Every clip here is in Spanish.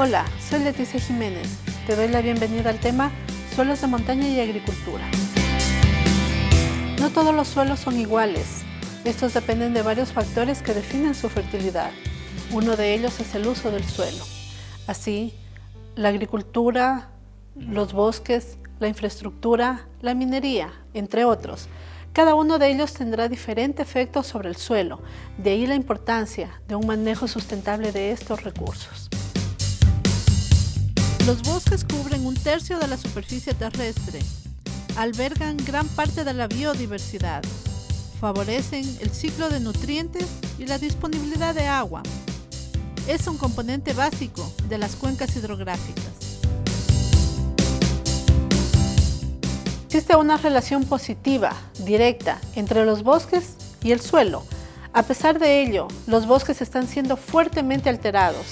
Hola, soy Leticia Jiménez. Te doy la bienvenida al tema Suelos de montaña y agricultura. No todos los suelos son iguales. Estos dependen de varios factores que definen su fertilidad. Uno de ellos es el uso del suelo. Así, la agricultura, los bosques, la infraestructura, la minería, entre otros. Cada uno de ellos tendrá diferente efecto sobre el suelo, de ahí la importancia de un manejo sustentable de estos recursos. Los bosques cubren un tercio de la superficie terrestre, albergan gran parte de la biodiversidad, favorecen el ciclo de nutrientes y la disponibilidad de agua. Es un componente básico de las cuencas hidrográficas. Existe una relación positiva, directa, entre los bosques y el suelo. A pesar de ello, los bosques están siendo fuertemente alterados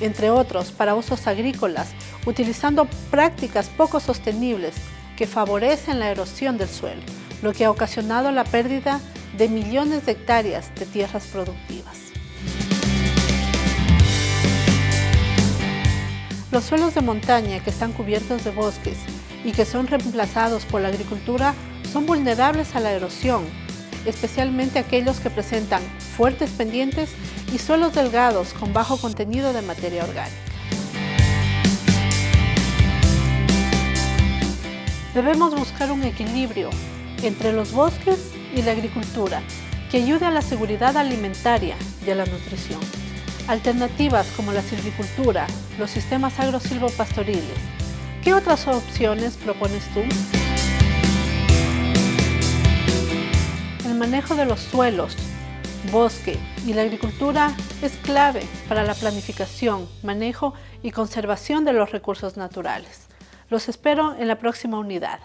entre otros para usos agrícolas, utilizando prácticas poco sostenibles que favorecen la erosión del suelo, lo que ha ocasionado la pérdida de millones de hectáreas de tierras productivas. Los suelos de montaña que están cubiertos de bosques y que son reemplazados por la agricultura son vulnerables a la erosión, especialmente aquellos que presentan fuertes pendientes y suelos delgados con bajo contenido de materia orgánica. Debemos buscar un equilibrio entre los bosques y la agricultura que ayude a la seguridad alimentaria y a la nutrición. Alternativas como la silvicultura, los sistemas agrosilvopastoriles. ¿Qué otras opciones propones tú? Manejo de los suelos bosque y la agricultura es clave para la planificación, manejo y conservación de los recursos naturales. Los espero en la próxima unidad.